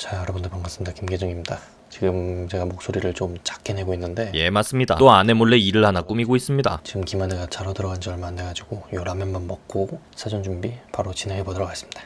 자 여러분들 반갑습니다. 김계정입니다. 지금 제가 목소리를 좀 작게 내고 있는데 예 맞습니다. 또 아내 몰래 일을 하나 꾸미고 있습니다. 지금 김한혜가 자러 들어간 지 얼마 안 돼가지고 요 라면만 먹고 사전 준비 바로 진행해 보도록 하겠습니다.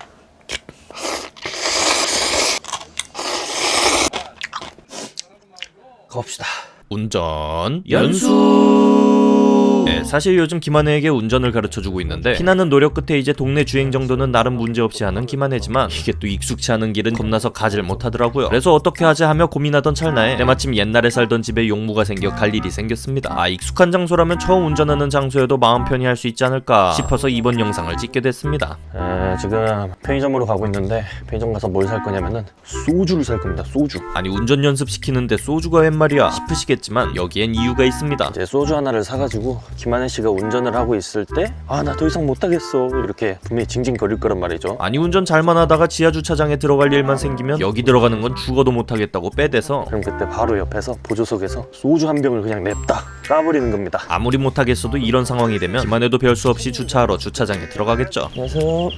가봅시다. 운전 연수 네, 사실 요즘 김한혜에게 운전을 가르쳐주고 있는데 피나는 노력 끝에 이제 동네 주행 정도는 나름 문제없이 하는 김한혜지만 이게 또 익숙치 않은 길은 겁나서 가질 못하더라고요. 그래서 어떻게 하지 하며 고민하던 찰나에 때마침 옛날에 살던 집에 용무가 생겨 갈 일이 생겼습니다. 아 익숙한 장소라면 처음 운전하는 장소여도 마음 편히 할 수 있지 않을까 싶어서 이번 영상을 찍게 됐습니다. 아, 지금 편의점으로 가고 있는데 편의점 가서 뭘 살 거냐면은 소주를 살 겁니다 소주. 아니 운전 연습시키는데 소주가 웬 말이야 싶으시겠지만 여기엔 이유가 있습니다. 이제 소주 하나를 사가지고 김한혜 씨가 운전을 하고 있을 때 아 나 더 이상 못하겠어. 이렇게 분명히 징징거릴 거란 말이죠. 아니 운전 잘만 하다가 지하 주차장에 들어갈 일만 생기면 여기 들어가는 건 죽어도 못하겠다고 빼대서 그럼 그때 바로 옆에서 보조석에서 소주 한 병을 그냥 냅다 까버리는 겁니다. 아무리 못하겠어도 이런 상황이 되면 김한혜도 별 수 없이 주차하러 주차장에 들어가겠죠. 안녕하세요.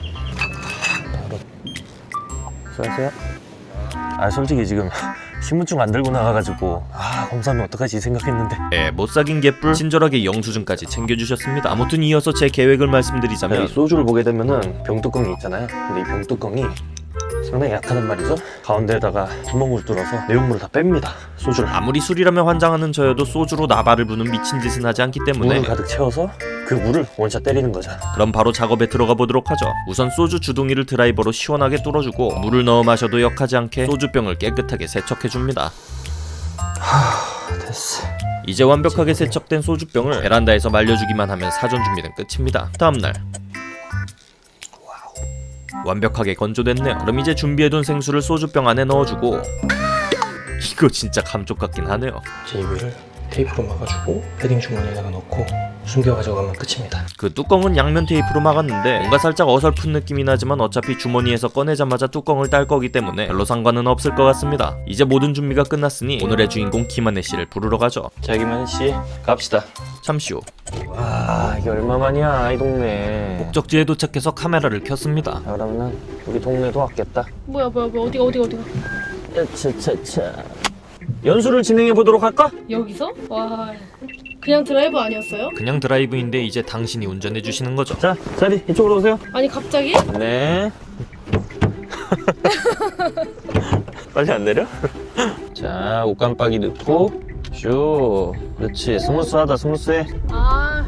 수고하세요 아 솔직히 지금 신분증 안 들고 나가가지고 아 검사하면 어떡하지? 생각했는데. 예, 못 사귄 개뿔 친절하게 영수증까지 챙겨주셨습니다. 아무튼 이어서 제 계획을 이 말씀드리자면 소주를 보게 되면은 병뚜껑이 있잖아요. 근데 이 병뚜껑이 상당히 약하단 말이죠. 가운데에다가 구멍을 뚫어서 내용물을 다 뺍니다 소주를. 아무리 술이라면 환장하는 저여도 소주로 나발을 부는 미친 짓은 하지 않기 때문에 물을 가득 채워서 그 물을 원샷 때리는 거죠 그럼 바로 작업에 들어가 보도록 하죠 우선 소주 주둥이를 드라이버로 시원하게 뚫어주고 물을 넣어 마셔도 역하지 않게 소주병을 깨끗하게 세척해줍니다 됐어 이제 완벽하게 세척된 소주병을 베란다에서 말려주기만 하면 사전 준비는 끝입니다. 다음날 완벽하게 건조됐네요. 그럼 이제 준비해둔 생수를 소주병 안에 넣어주고 이거 진짜 감쪽 같긴 하네요. 제 위를 테이프로 막아주고 패딩 주머니에다가 넣고 숨겨 가져가면 끝입니다. 그 뚜껑은 양면 테이프로 막았는데 뭔가 살짝 어설픈 느낌이 나지만 어차피 주머니에서 꺼내자마자 뚜껑을 딸 거기 때문에 별로 상관은 없을 것 같습니다. 이제 모든 준비가 끝났으니 오늘의 주인공 김한혜 씨를 부르러 가죠. 자 김한혜 씨 갑시다. 잠시 후. 와 이게 얼마만이야 이 동네. 목적지에 도착해서 카메라를 켰습니다. 자 그러면은 우리 동네도 왔겠다. 뭐야 뭐야 뭐야 어디가 어디가 어디가? 차차차 연수를 진행해 보도록 할까? 여기서? 와 그냥 드라이브 아니었어요? 그냥 드라이브인데 이제 당신이 운전해 주시는 거죠. 자 자리 이쪽으로 오세요 아니 갑자기? 네 빨리 안 내려? 자 옷깜빡이 넣고 슈 그렇지 스무스하다 스무스해 아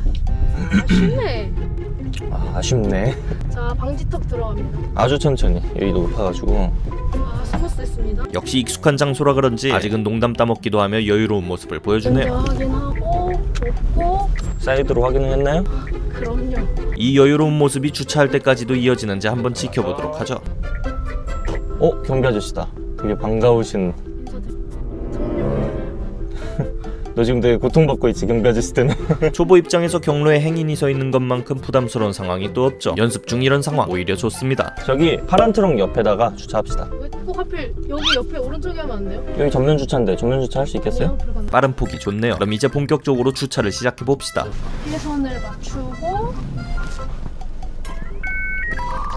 아쉽네 아, 아쉽네 자 방지턱 들어갑니다 아주 천천히 여기도 높아가지고 아 스무스했습니다 역시 익숙한 장소라 그런지 아직은 농담 따먹기도 하며 여유로운 모습을 보여주네요. 확인하고 놓고 사이드로 확인했나요? 그럼요 이 여유로운 모습이 주차할 때까지도 이어지는지 한번 지켜보도록 하죠. 어 경비 아저씨다 되게 반가우신 너 지금 되게 고통받고 있지 경비 아저씨 때문에 초보 입장에서 경로에 행인이 서 있는 것만큼 부담스러운 상황이 또 없죠. 연습 중 이런 상황 오히려 좋습니다. 저기 파란 트럭 옆에다가 주차합시다 왜꼭 하필 여기 옆에 오른쪽에 하면 안 돼요? 여기 전면 주차인데 전면 주차 할 수 있겠어요? 들어간다 빠른 폭이 좋네요. 그럼 이제 본격적으로 주차를 시작해 봅시다. 피선을 맞추고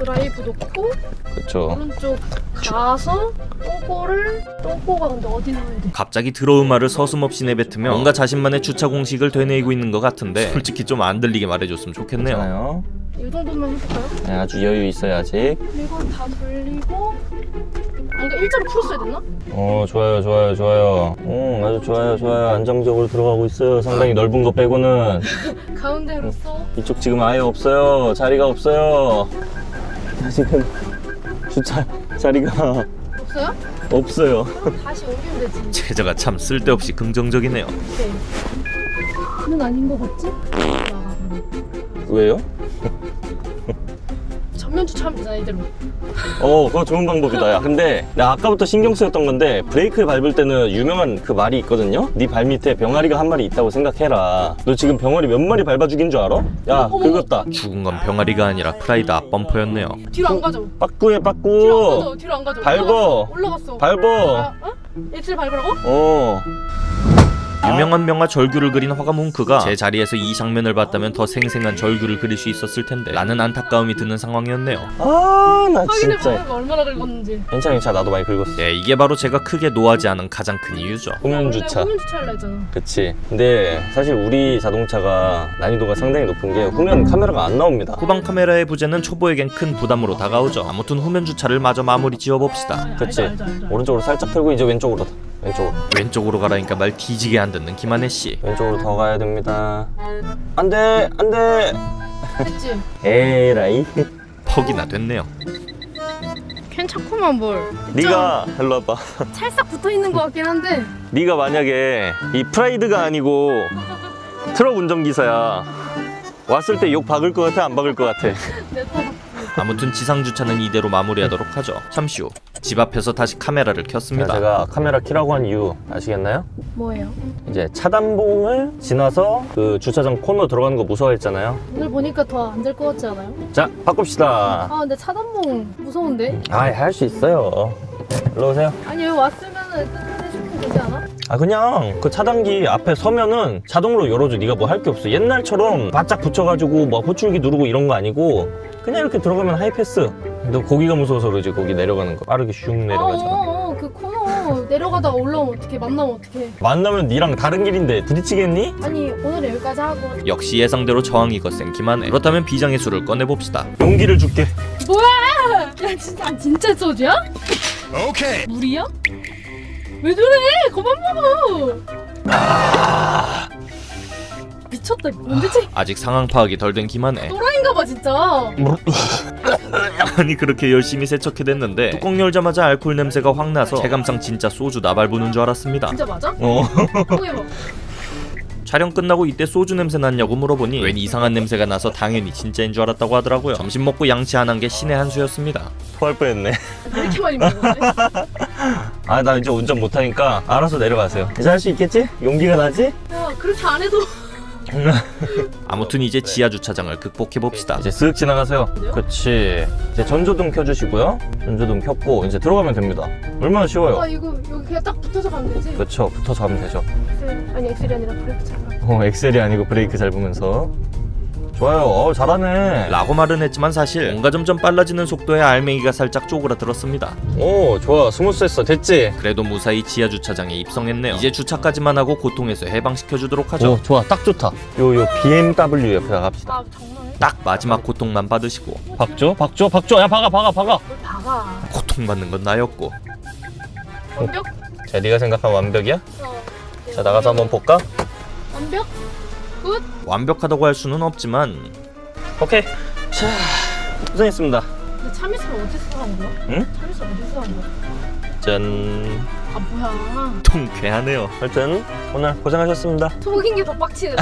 드라이브 놓고 그렇죠 오른쪽 가서 똥꼬를 똥꼬가 근데 어디 넣어야 돼? 갑자기 들어온 말을 서슴없이 내뱉으며 뭔가 자신만의 주차 공식을 되뇌이고 있는 것 같은데 솔직히 좀 안 들리게 말해줬으면 좋겠네요. 괜찮아요. 이 정도만 해볼까요? 네, 아주 여유 아직. 그리고 다 돌리고. 아, 그러니까 일자로 풀었어야 됐나? 어 좋아요 좋아요 좋아요. 음 아주 좋아요 좋아요. 안정적으로 들어가고 있어요. 상당히 넓은 거 빼고는. 가운데로 쏙 이쪽 지금 아예 없어요. 자리가 없어요 지금 주차 자리가 없어요? 없어요 다시 옮기면 되지 제자가 참 쓸데없이 긍정적이네요. 오케이 는 아닌 거 같지? 왜요? 전면 주차하면 되잖아 이대로 어 그거 좋은 방법이다 야 근데 나 아까부터 신경 쓰였던 건데 브레이크를 밟을 때는 유명한 그 말이 있거든요 네 발 밑에 병아리가 한 마리 있다고 생각해라 너 지금 병아리 몇 마리 밟아 죽인 줄 알아? 야 어머. 긁었다 죽은 건 병아리가 아니라 프라이드 앞범퍼였네요. 뒤로 안 가죠? 빠꾸해 뒤로 안 빠꾸 가죠? 뒤로 안 가죠? 밟어. 올라갔어 올라갔어 밟어 아, 어? X를 밟으라고? 어 유명한 명화 절규를 그린 화가 뭉크가 제 자리에서 이 장면을 봤다면 더 생생한 절규를 그릴 수 있었을 텐데 라는 안타까움이 드는 상황이었네요. 아나 확인해 진짜 보면 얼마나 긁었는지. 괜찮아 괜찮아 나도 많이 긁었어 예, 이게 바로 제가 크게 노하지 않은 가장 큰 이유죠. 후면 주차 후면 주차를 했잖아. 그치 근데 사실 우리 자동차가 난이도가 상당히 높은 게 후면 카메라가 안 나옵니다 후방 카메라의 부재는 초보에겐 큰 부담으로 다가오죠. 아무튼 후면 주차를 마저 마무리 지어봅시다. 그치 알죠, 알죠, 알죠. 오른쪽으로 살짝 틀고 이제 왼쪽으로 왼쪽으로 왼쪽으로 가라니까 말 뒤지게 안 듣는 김한혜 씨. 왼쪽으로 더 가야 됩니다 안돼 안돼 됐지? 에라이 퍽이나 됐네요. 괜찮구만 뭘. 네가 일로 와봐 찰싹 붙어 있는 것 같긴 한데. 네가 만약에 이 프라이드가 아니고 트럭 운전기사야 왔을 때 욕 박을 것 같아 안 박을 것 같아. 아무튼 지상 주차는 이대로 마무리하도록 하죠. 잠시 후 집 앞에서 다시 카메라를 켰습니다. 제가 카메라 키라고 한 이유 아시겠나요? 뭐예요? 이제 차단봉을 지나서 그 주차장 코너 들어가는 거 무서워했잖아요 오늘 보니까 더 안 될 것 같지 않아요? 자 바꿉시다 아 근데 차단봉 무서운데? 아이 할수 있어요 일로 오세요 아니 여기 왔으면은 끝내주면 되지 않아? 아 그냥 그 차단기 앞에 서면은 자동으로 열어줘 네가 뭐 할 게 없어 옛날처럼 바짝 붙여가지고 뭐 호출기 누르고 이런 거 아니고 그냥 이렇게 들어가면 하이패스 너 거기가 무서워서 그러지. 거기 내려가는 거. 빠르게 슉 내려가잖아. 어어어 그 코너 내려가다가 올라오면 어떡해. 만나면 어떡해. 만나면 니랑 다른 길인데 부딪히겠니? 아니 오늘 여기까지 하고. 역시 예상대로 저항이 거센 김한혜. 그렇다면 비장의 수를 꺼내봅시다. 용기를 줄게. 뭐야! 야 진짜 진짜 소주야? 오케이. 물이야? 왜 저래? 그만 먹어. 미쳤다. 언제쯤 아직 상황 파악이 덜 된 김한혜. 또라이인가 봐 진짜 아니 그렇게 열심히 세척해댔는데 뚜껑 열자마자 알코올 냄새가 확 나서 체감상 진짜 소주 나발 부는 줄 알았습니다. 진짜 맞아? 어 촬영 끝나고 이때 소주 냄새 났냐고 물어보니 웬 이상한 냄새가 나서 당연히 진짜인 줄 알았다고 하더라고요. 점심 먹고 양치 안 한 게 신의 한 수였습니다. 토할 뻔했네 왜 이렇게 많이 먹었네 아나 이제 운전 못하니까 알아서 내려가세요 이제 할수 있겠지? 용기가 나지? 야 그렇게 안 해도 아무튼 이제 지하 주차장을 극복해 봅시다. 이제 쓱 지나가세요. 그렇지 이제 전조등 켜주시고요. 전조등 켰고 이제 들어가면 됩니다. 얼마나 쉬워요. 아 이거 여기 그냥 딱 붙어서 가면 되지? 그렇죠 붙어서 가면 되죠. 엑셀 아니 엑셀이 아니라 브레이크 잘어 엑셀이 아니고 브레이크 밟으면서 좋아요 어 잘하네 라고 말은 했지만 사실 뭔가 점점 빨라지는 속도에 알맹이가 살짝 쪼그라들었습니다. 오 좋아 스무스했어 됐지? 그래도 무사히 지하 주차장에 입성했네요. 이제 주차까지만 하고 고통에서 해방시켜 주도록 하죠. 오 좋아 딱 좋다 요요 BMW 옆에다 갑시다 아 정말 딱 마지막 고통만 받으시고 박조 박조 박조 야 박아 박아 박아 뭘 박아 고통받는 건 나였고 완벽? 자 네가 생각한 완벽이야? 어. 자 나가서 한번 볼까? 완벽? good? 완벽하다고 할 수는 없지만 오케이 자 고생했습니다 근데 참이슬 어디서 한 거야? 응? 참이슬 어디서 한 거야? 짠 아 뭐야 통쾌하네요. 하여튼 오늘 고생하셨습니다 속인 게 더 빡치는데?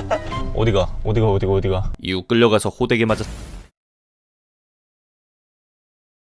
어디가 어디가 어디가 어디가 이후 끌려가서 호되게 맞았.